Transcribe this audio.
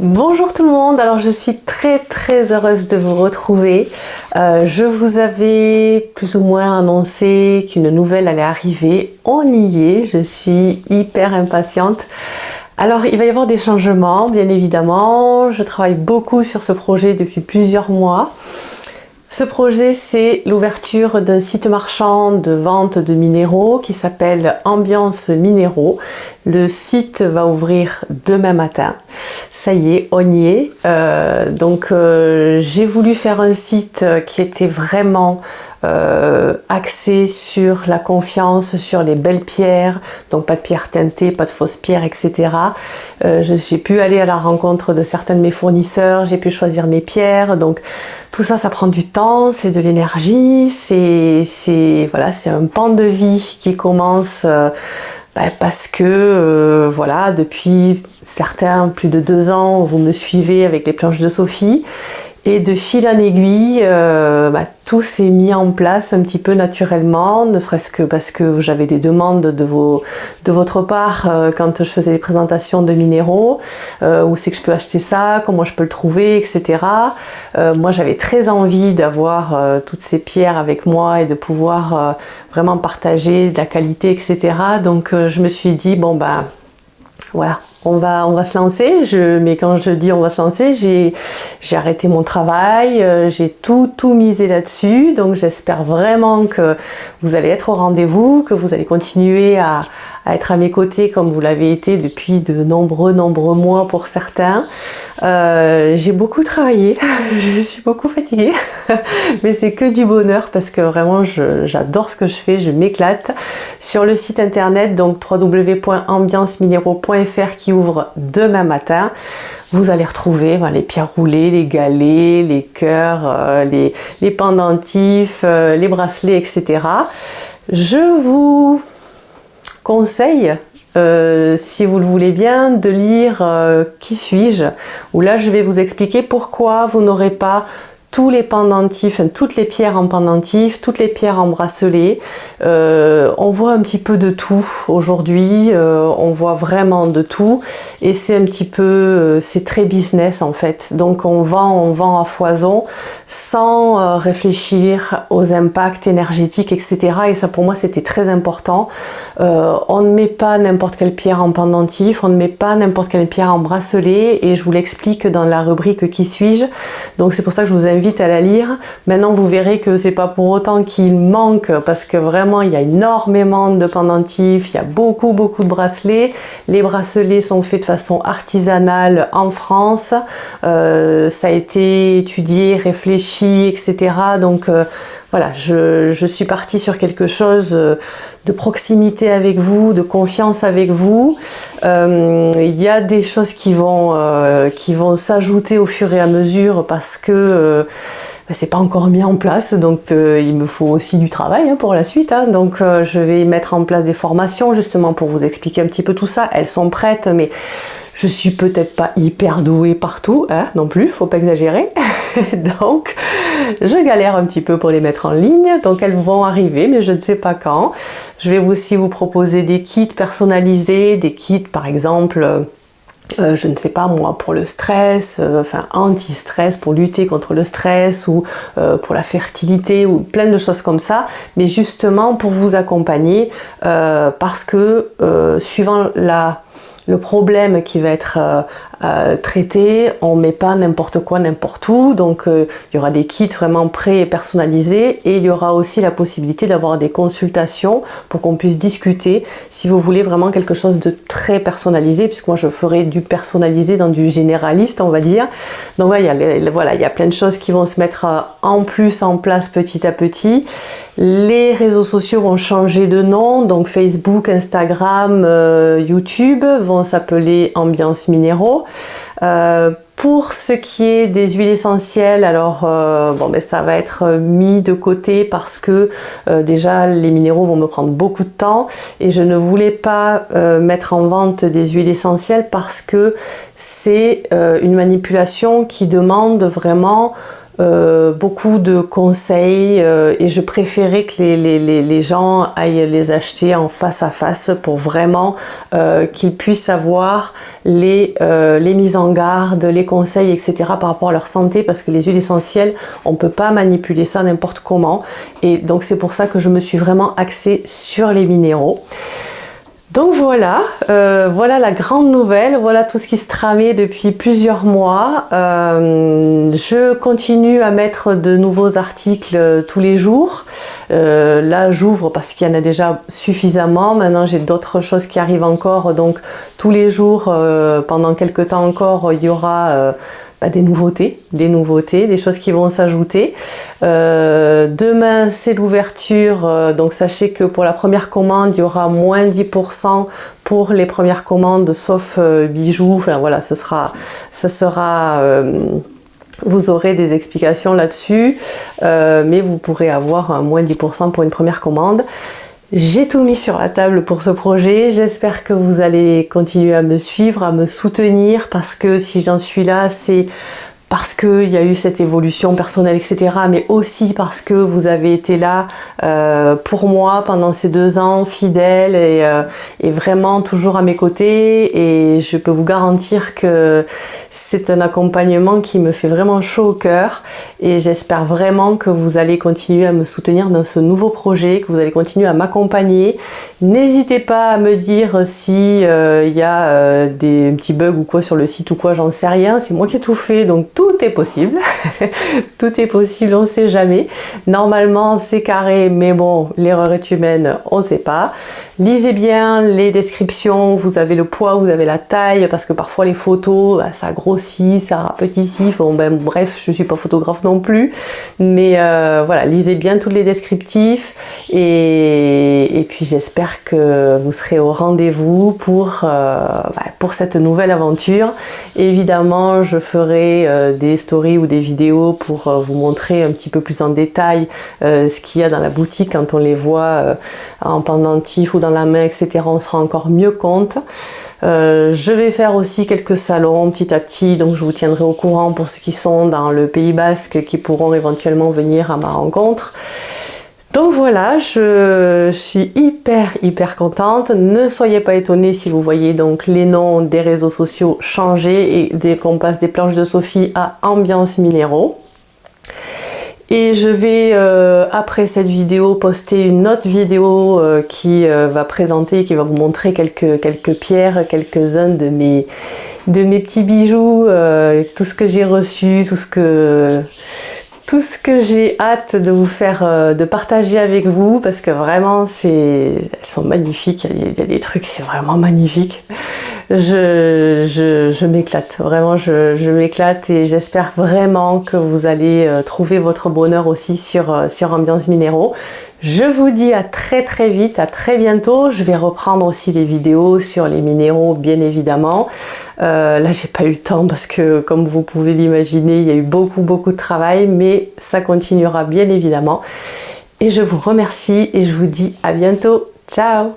Bonjour tout le monde, alors je suis très très heureuse de vous retrouver. Euh, je vous avais plus ou moins annoncé qu'une nouvelle allait arriver. On y est, je suis hyper impatiente. Alors il va y avoir des changements bien évidemment. Je travaille beaucoup sur ce projet depuis plusieurs mois. Ce projet, c'est l'ouverture d'un site marchand de vente de minéraux qui s'appelle Ambiance Minéraux. Le site va ouvrir demain matin. Ça y est, on y est. Euh, donc, euh, j'ai voulu faire un site qui était vraiment euh, axé sur la confiance, sur les belles pierres, donc pas de pierres teintées, pas de fausses pierres, etc. Euh, j'ai pu aller à la rencontre de certains de mes fournisseurs, j'ai pu choisir mes pierres, donc tout ça, ça prend du temps, c'est de l'énergie, c'est voilà, c'est un pan de vie qui commence euh, bah, parce que euh, voilà, depuis certains plus de deux ans, vous me suivez avec les planches de Sophie et de fil en aiguille, euh, bah, tout s'est mis en place un petit peu naturellement, ne serait-ce que parce que j'avais des demandes de, vos, de votre part euh, quand je faisais les présentations de minéraux, euh, où c'est que je peux acheter ça, comment je peux le trouver, etc. moi j'avais très envie d'avoir toutes ces pierres avec moi et de pouvoir vraiment partager de la qualité, etc. Donc je me suis dit, bon bah voilà, on va, on va se lancer. Je, mais quand je dis on va se lancer, j'ai arrêté mon travail, euh, j'ai tout, tout misé là-dessus. Donc j'espère vraiment que vous allez être au rendez-vous, que vous allez continuer à, être à mes côtés comme vous l'avez été depuis de nombreux, nombreux mois pour certains. Euh, j'ai beaucoup travaillé, je suis beaucoup fatiguée, mais c'est que du bonheur parce que vraiment j'adore ce que je fais, je m'éclate. Sur le site internet, donc www.ambianceminéraux.fr qui demain matin, vous allez retrouver les pierres roulées, les galets, les cœurs, euh, les, les pendentifs, euh, les bracelets, etc. Je vous conseille, euh, si vous le voulez bien, de lire euh, Qui suis-je? Où là je vais vous expliquer pourquoi vous n'aurez pas tous les pendentifs, toutes les pierres en pendentif, toutes les pierres en bracelet. Euh, on voit un petit peu de tout aujourd'hui, euh, on voit vraiment de tout et c'est un petit peu, euh, c'est très business en fait. Donc on vend, on vend à foison sans réfléchir aux impacts énergétiques, etc. Et ça pour moi c'était très important. on ne met pas n'importe quelle pierre en pendentif, on ne met pas n'importe quelle pierre en bracelet et je vous l'explique dans la rubrique Qui suis-je? Donc c'est pour ça que je vous invite à la lire. Maintenant, vous verrez que c'est pas pour autant qu'il manque, parce que vraiment, il y a énormément de pendentifs, il y a beaucoup, beaucoup de bracelets. Les bracelets sont faits de façon artisanale en France. Euh, ça a été étudié, réfléchi, etc. Donc, euh, voilà, je, suis partie sur quelque chose euh, de proximité avec vous, de confiance avec vous. Euh, il y a des choses qui vont, euh, qui vont s'ajouter au fur et à mesure parce que bah, c'est pas encore mis en place, donc il me faut aussi du travail hein, pour la suite. Hein. donc je vais mettre en place des formations justement pour vous expliquer un petit peu tout ça. Elles sont prêtes, mais je suis peut-être pas hyper douée partout, hein, non plus, faut pas exagérer. donc, je galère un petit peu pour les mettre en ligne. Donc, elles vont arriver, mais je ne sais pas quand. Je vais aussi vous proposer des kits personnalisés, des kits par exemple... Euh, je ne sais pas moi, pour le stress, euh, enfin anti-stress, pour lutter contre le stress ou euh, pour la fertilité ou plein de choses comme ça, mais justement pour vous accompagner parce que suivant la le problème qui va être euh, euh, traité, on met pas n'importe quoi n'importe où, donc euh, il y aura des kits vraiment prêts et personnalisés et il y aura aussi la possibilité d'avoir des consultations pour qu'on puisse discuter si vous voulez vraiment quelque chose de très personnalisé, puisque moi je ferai du personnalisé dans du généraliste on va dire. Donc voilà, il y a plein de choses qui vont se mettre en plus en place petit à petit. Les réseaux sociaux vont changer de nom, donc Facebook, Instagram, euh, YouTube vont s'appeler Ambiance Minéraux. Euh, pour ce qui est des huiles essentielles, alors euh, bon, ben, ça va être mis de côté parce que déjà les minéraux vont me prendre beaucoup de temps et je ne voulais pas mettre en vente des huiles essentielles parce que c'est une manipulation qui demande vraiment euh, beaucoup de conseils euh, et je préférais que les, les, les, gens aillent les acheter en face à face pour vraiment euh, qu'ils puissent avoir les, les mises en garde, les conseils, etc. par rapport à leur santé parce que les huiles essentielles, on ne peut pas manipuler ça n'importe comment et donc c'est pour ça que je me suis vraiment axée sur les minéraux. Donc voilà, euh, voilà la grande nouvelle, voilà tout ce qui se tramait depuis plusieurs mois. Euh, je continue à mettre de nouveaux articles tous les jours. Euh, là j'ouvre parce qu'il y en a déjà suffisamment. Maintenant j'ai d'autres choses qui arrivent encore. Donc tous les jours, pendant quelques temps encore, il y aura bah, des nouveautés, des nouveautés, des choses qui vont s'ajouter. Euh, demain, c'est l'ouverture, euh, donc sachez que pour la première commande, il y aura moins 10% pour les premières commandes, sauf euh, bijoux. Enfin voilà, ce sera, ça sera vous aurez des explications là-dessus, mais vous pourrez avoir moins 10% pour une première commande. J'ai tout mis sur la table pour ce projet, j'espère que vous allez continuer à me suivre, à me soutenir parce que si j'en suis là, c'est parce qu'il y a eu cette évolution personnelle, etc. Mais aussi parce que vous avez été là euh, pour moi pendant ces deux ans, fidèle et, euh, et, vraiment toujours à mes côtés. Et je peux vous garantir que c'est un accompagnement qui me fait vraiment chaud au cœur. Et j'espère vraiment que vous allez continuer à me soutenir dans ce nouveau projet, que vous allez continuer à m'accompagner. N'hésitez pas à me dire si euh, il y a des petits bugs ou quoi sur le site ou quoi, j'en sais rien. C'est moi qui ai tout fait, donc tout est possible. tout est possible, on ne sait jamais. Normalement, c'est carré, mais bon, l'erreur est humaine, on sait pas. Lisez bien les descriptions, vous avez le poids, vous avez la taille, parce que parfois les photos, bah, ça grossit, ça rapetit. Bon, ben, bref, je ne suis pas photographe non plus. Mais euh, voilà, lisez bien tous les descriptifs. Et, puis j'espère que vous serez au rendez-vous pour, euh, bah, cette nouvelle aventure. Évidemment, je ferai euh, des stories ou des vidéos pour vous montrer un petit peu plus en détail ce qu'il y a dans la boutique quand on les voit en pendentif ou dans la main, etc. On se rend encore mieux compte. je vais faire aussi quelques salons petit à petit, donc je vous tiendrai au courant pour ceux qui sont dans le Pays Basque qui pourront éventuellement venir à ma rencontre. Donc voilà, je suis hyper hyper contente. Ne soyez pas étonnés si vous voyez donc les noms des réseaux sociaux changer et dès qu'on passe des planches de Sophie à Ambiance Minéraux. Et je vais, euh, après cette vidéo, poster une autre vidéo euh, qui euh, va présenter, qui va vous montrer quelques, quelques pierres, quelques-uns de mes, de mes petits bijoux, tout ce que j'ai reçu, tout ce que tout ce que j'ai hâte de vous faire, euh, de partager avec vous parce que vraiment c'est, elles sont magnifiques, il y a, des trucs, c'est vraiment magnifique. Je, je, m'éclate, vraiment je, je m'éclate et j'espère vraiment que vous allez euh, trouver votre bonheur aussi sur, euh, sur Ambiance Minéraux. Je vous dis à très très vite, à très bientôt. Je vais reprendre aussi des vidéos sur les minéraux, bien évidemment. Euh, là, j'ai pas eu le temps parce que, comme vous pouvez l'imaginer, il y a eu beaucoup beaucoup de travail, mais ça continuera bien évidemment. Et je vous remercie et je vous dis à bientôt. Ciao